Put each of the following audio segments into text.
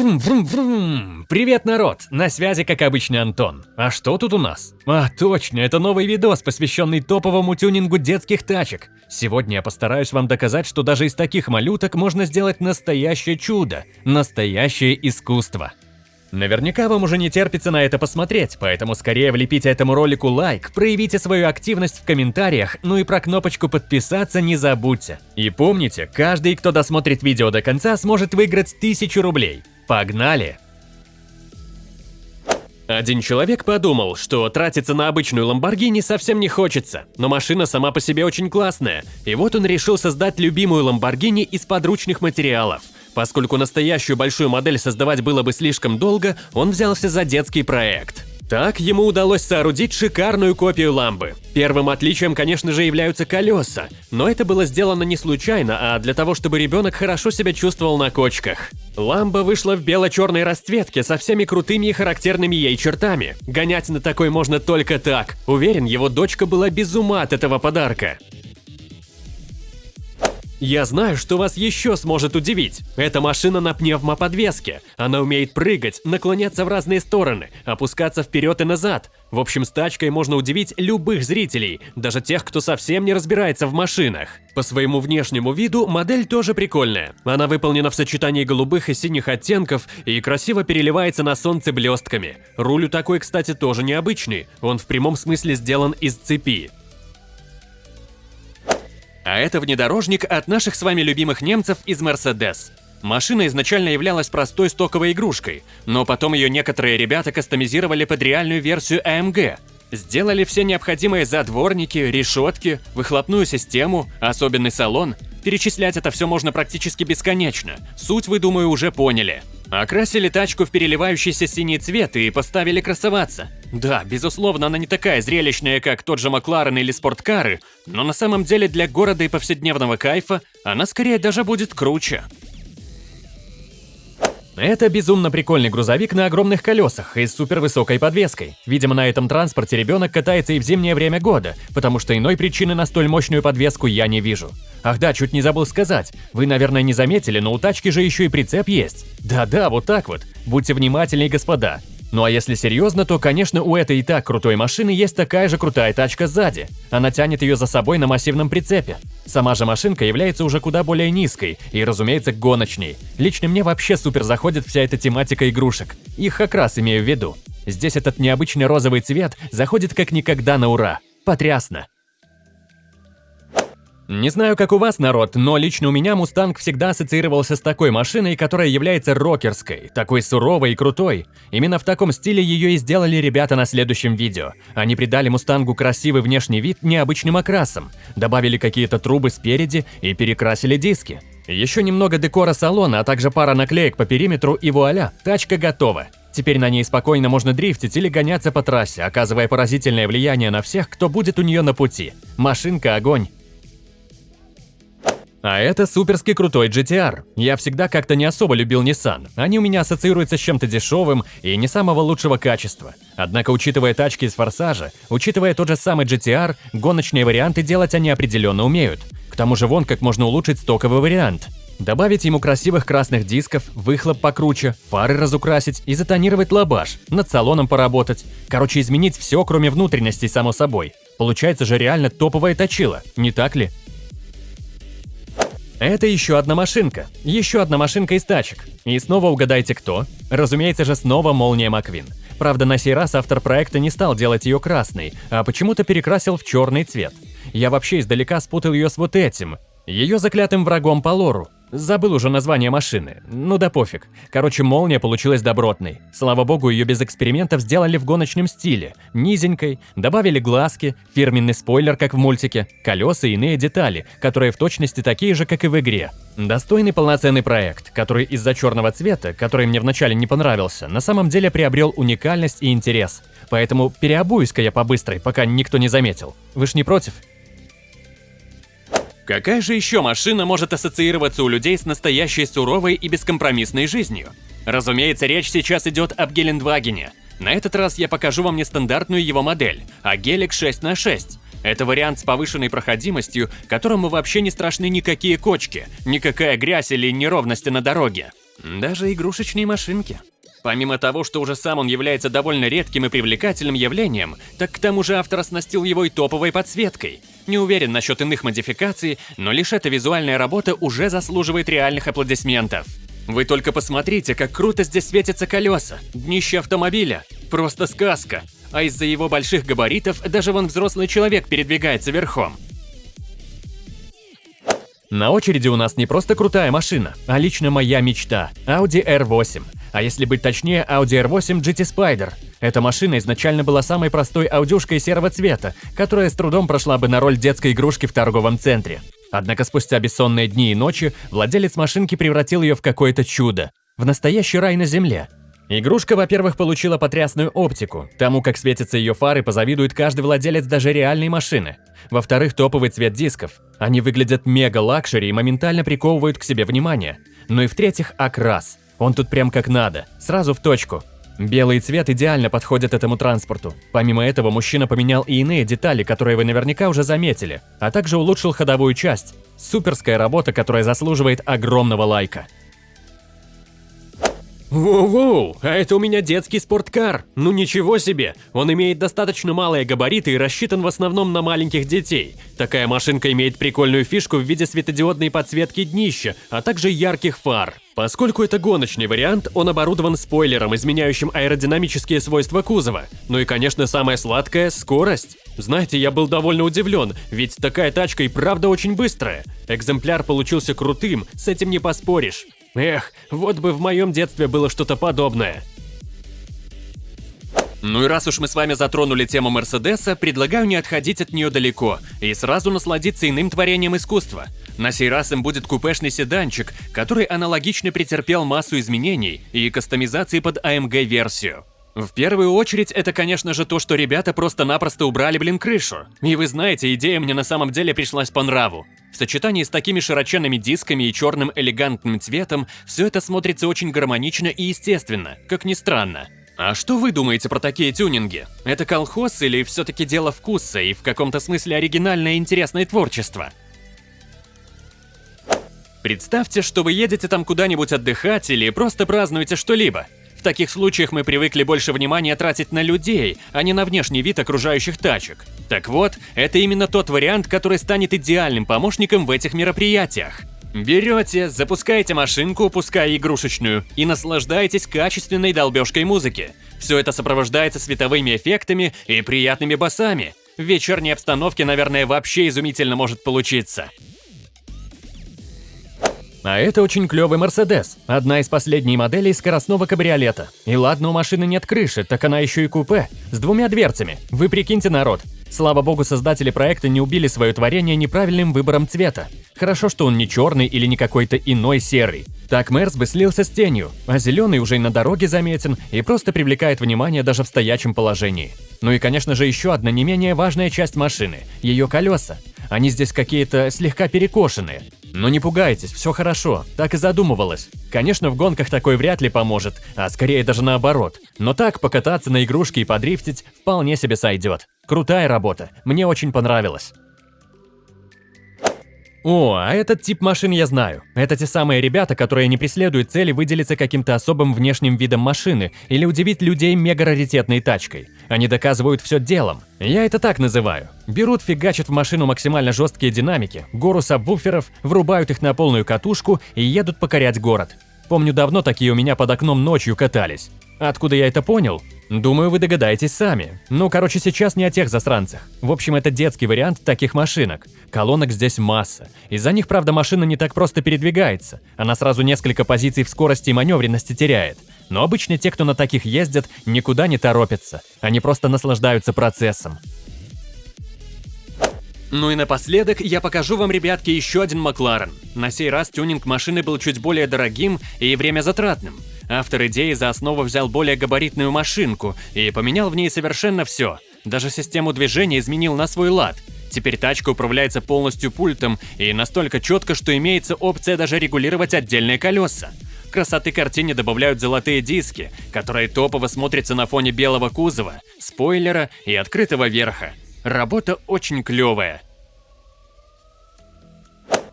Врум-врум-врум! Привет, народ! На связи, как обычно, Антон. А что тут у нас? А, точно, это новый видос, посвященный топовому тюнингу детских тачек. Сегодня я постараюсь вам доказать, что даже из таких малюток можно сделать настоящее чудо, настоящее искусство. Наверняка вам уже не терпится на это посмотреть, поэтому скорее влепите этому ролику лайк, проявите свою активность в комментариях, ну и про кнопочку подписаться не забудьте. И помните, каждый, кто досмотрит видео до конца, сможет выиграть 1000 рублей. Погнали! Один человек подумал, что тратиться на обычную Ламборгини совсем не хочется, но машина сама по себе очень классная, и вот он решил создать любимую Ламборгини из подручных материалов. Поскольку настоящую большую модель создавать было бы слишком долго, он взялся за детский проект. Так ему удалось соорудить шикарную копию ламбы. Первым отличием, конечно же, являются колеса, но это было сделано не случайно, а для того, чтобы ребенок хорошо себя чувствовал на кочках. Ламба вышла в бело-черной расцветке со всеми крутыми и характерными ей чертами. Гонять на такой можно только так. Уверен, его дочка была без ума от этого подарка. Я знаю, что вас еще сможет удивить. Это машина на пневмоподвеске. Она умеет прыгать, наклоняться в разные стороны, опускаться вперед и назад. В общем, с тачкой можно удивить любых зрителей, даже тех, кто совсем не разбирается в машинах. По своему внешнему виду модель тоже прикольная. Она выполнена в сочетании голубых и синих оттенков и красиво переливается на солнце блестками. Руль у такой, кстати, тоже необычный. Он в прямом смысле сделан из цепи. А это внедорожник от наших с вами любимых немцев из Mercedes. Машина изначально являлась простой стоковой игрушкой, но потом ее некоторые ребята кастомизировали под реальную версию AMG. Сделали все необходимые задворники, решетки, выхлопную систему, особенный салон. Перечислять это все можно практически бесконечно. Суть вы, думаю, уже поняли. Окрасили тачку в переливающийся синий цвет и поставили красоваться. Да, безусловно, она не такая зрелищная, как тот же Макларен или спорткары, но на самом деле для города и повседневного кайфа она скорее даже будет круче. Это безумно прикольный грузовик на огромных колесах и с супервысокой подвеской. Видимо, на этом транспорте ребенок катается и в зимнее время года, потому что иной причины на столь мощную подвеску я не вижу. Ах да, чуть не забыл сказать. Вы, наверное, не заметили, но у тачки же еще и прицеп есть. Да-да, вот так вот. Будьте внимательны, господа. Ну а если серьезно, то, конечно, у этой и так крутой машины есть такая же крутая тачка сзади. Она тянет ее за собой на массивном прицепе. Сама же машинка является уже куда более низкой и, разумеется, гоночней. Лично мне вообще супер заходит вся эта тематика игрушек. Их как раз имею в виду. Здесь этот необычный розовый цвет заходит как никогда на ура. Потрясно. Не знаю, как у вас, народ, но лично у меня Мустанг всегда ассоциировался с такой машиной, которая является рокерской, такой суровой и крутой. Именно в таком стиле ее и сделали ребята на следующем видео. Они придали Мустангу красивый внешний вид необычным окрасом, добавили какие-то трубы спереди и перекрасили диски. Еще немного декора салона, а также пара наклеек по периметру и вуаля, тачка готова. Теперь на ней спокойно можно дрифтить или гоняться по трассе, оказывая поразительное влияние на всех, кто будет у нее на пути. Машинка – огонь. А это суперски крутой GTR. Я всегда как-то не особо любил Nissan. Они у меня ассоциируются с чем-то дешевым и не самого лучшего качества. Однако, учитывая тачки из Форсажа, учитывая тот же самый GTR, гоночные варианты делать они определенно умеют. К тому же вон как можно улучшить стоковый вариант. Добавить ему красивых красных дисков, выхлоп покруче, фары разукрасить и затонировать лабаш, над салоном поработать. Короче, изменить все, кроме внутренностей, само собой. Получается же реально топовая точила, не так ли? Это еще одна машинка. Еще одна машинка из тачек. И снова угадайте кто? Разумеется же снова Молния Маквин. Правда, на сей раз автор проекта не стал делать ее красной, а почему-то перекрасил в черный цвет. Я вообще издалека спутал ее с вот этим. Ее заклятым врагом по лору. Забыл уже название машины. Ну да пофиг. Короче, молния получилась добротной. Слава богу, ее без экспериментов сделали в гоночном стиле. Низенькой, добавили глазки, фирменный спойлер, как в мультике, колеса и иные детали, которые в точности такие же, как и в игре. Достойный полноценный проект, который из-за черного цвета, который мне вначале не понравился, на самом деле приобрел уникальность и интерес. Поэтому переобуюсь-ка я по-быстрой, пока никто не заметил. Вы ж не против? Какая же еще машина может ассоциироваться у людей с настоящей суровой и бескомпромиссной жизнью? Разумеется, речь сейчас идет об Гелендвагене. На этот раз я покажу вам нестандартную его модель, а Гелик 6 на 6 это вариант с повышенной проходимостью, которому вообще не страшны никакие кочки, никакая грязь или неровности на дороге. Даже игрушечные машинки. Помимо того, что уже сам он является довольно редким и привлекательным явлением, так к тому же автор оснастил его и топовой подсветкой. Не уверен насчет иных модификаций, но лишь эта визуальная работа уже заслуживает реальных аплодисментов. Вы только посмотрите, как круто здесь светятся колеса, днище автомобиля. Просто сказка. А из-за его больших габаритов даже вон взрослый человек передвигается верхом. На очереди у нас не просто крутая машина, а лично моя мечта – Audi R8. А если быть точнее, Audi R8 GT Spider. Эта машина изначально была самой простой аудюшкой серого цвета, которая с трудом прошла бы на роль детской игрушки в торговом центре. Однако спустя бессонные дни и ночи владелец машинки превратил ее в какое-то чудо. В настоящий рай на земле. Игрушка, во-первых, получила потрясную оптику. Тому, как светятся ее фары, позавидует каждый владелец даже реальной машины. Во-вторых, топовый цвет дисков. Они выглядят мега- luxury и моментально приковывают к себе внимание. Ну и в-третьих, окрас. Он тут прям как надо, сразу в точку. Белый цвет идеально подходит этому транспорту. Помимо этого, мужчина поменял и иные детали, которые вы наверняка уже заметили, а также улучшил ходовую часть. Суперская работа, которая заслуживает огромного лайка. Воу-воу, а это у меня детский спорткар. Ну ничего себе, он имеет достаточно малые габариты и рассчитан в основном на маленьких детей. Такая машинка имеет прикольную фишку в виде светодиодной подсветки днища, а также ярких фар. Поскольку это гоночный вариант, он оборудован спойлером, изменяющим аэродинамические свойства кузова. Ну и, конечно, самое сладкое – скорость. Знаете, я был довольно удивлен, ведь такая тачка и правда очень быстрая. Экземпляр получился крутым, с этим не поспоришь. Эх, вот бы в моем детстве было что-то подобное. Ну и раз уж мы с вами затронули тему Мерседеса, предлагаю не отходить от нее далеко и сразу насладиться иным творением искусства. На сей раз им будет купешный седанчик, который аналогично претерпел массу изменений и кастомизации под AMG-версию. В первую очередь, это, конечно же, то, что ребята просто-напросто убрали, блин, крышу. И вы знаете, идея мне на самом деле пришлась по нраву. В сочетании с такими широченными дисками и черным элегантным цветом, все это смотрится очень гармонично и естественно, как ни странно. А что вы думаете про такие тюнинги? Это колхоз или все-таки дело вкуса и в каком-то смысле оригинальное и интересное творчество? Представьте, что вы едете там куда-нибудь отдыхать или просто празднуете что-либо. В таких случаях мы привыкли больше внимания тратить на людей, а не на внешний вид окружающих тачек. Так вот, это именно тот вариант, который станет идеальным помощником в этих мероприятиях. Берете, запускаете машинку, пускай игрушечную, и наслаждаетесь качественной долбежкой музыки. Все это сопровождается световыми эффектами и приятными басами. В вечерней обстановке, наверное, вообще изумительно может получиться. А это очень клевый Мерседес, одна из последних моделей скоростного кабриолета. И ладно, у машины нет крыши, так она еще и купе, с двумя дверцами. Вы прикиньте, народ. Слава богу, создатели проекта не убили свое творение неправильным выбором цвета. Хорошо, что он не черный или не какой-то иной серый. Так Мерс бы слился с тенью, а зеленый уже и на дороге заметен и просто привлекает внимание даже в стоячем положении. Ну и, конечно же, еще одна не менее важная часть машины – ее колеса. Они здесь какие-то слегка перекошенные. Но не пугайтесь, все хорошо, так и задумывалось. Конечно, в гонках такой вряд ли поможет, а скорее даже наоборот. Но так покататься на игрушке и подрифтить вполне себе сойдет. Крутая работа, мне очень понравилось. О, а этот тип машин я знаю. Это те самые ребята, которые не преследуют цели выделиться каким-то особым внешним видом машины или удивить людей мега-раритетной тачкой. Они доказывают все делом. Я это так называю. Берут, фигачат в машину максимально жесткие динамики, гору сабвуферов, врубают их на полную катушку и едут покорять город. Помню, давно такие у меня под окном ночью катались. Откуда я это понял? Думаю, вы догадаетесь сами. Ну, короче, сейчас не о тех засранцах. В общем, это детский вариант таких машинок. Колонок здесь масса. Из-за них, правда, машина не так просто передвигается. Она сразу несколько позиций в скорости и маневренности теряет. Но обычно те, кто на таких ездят, никуда не торопятся. Они просто наслаждаются процессом. Ну и напоследок я покажу вам, ребятки, еще один Макларен. На сей раз тюнинг машины был чуть более дорогим и время затратным. Автор идеи за основу взял более габаритную машинку и поменял в ней совершенно все. Даже систему движения изменил на свой лад. Теперь тачка управляется полностью пультом и настолько четко, что имеется опция даже регулировать отдельные колеса. Красоты картине добавляют золотые диски, которые топово смотрятся на фоне белого кузова, спойлера и открытого верха. Работа очень клевая.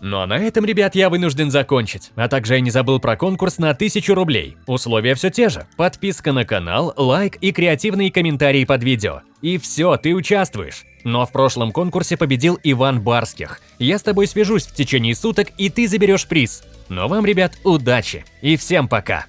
Ну а на этом, ребят, я вынужден закончить. А также я не забыл про конкурс на 1000 рублей. Условия все те же. Подписка на канал, лайк и креативные комментарии под видео. И все, ты участвуешь. Но в прошлом конкурсе победил Иван Барских. Я с тобой свяжусь в течение суток, и ты заберешь приз. Но вам, ребят, удачи. И всем пока.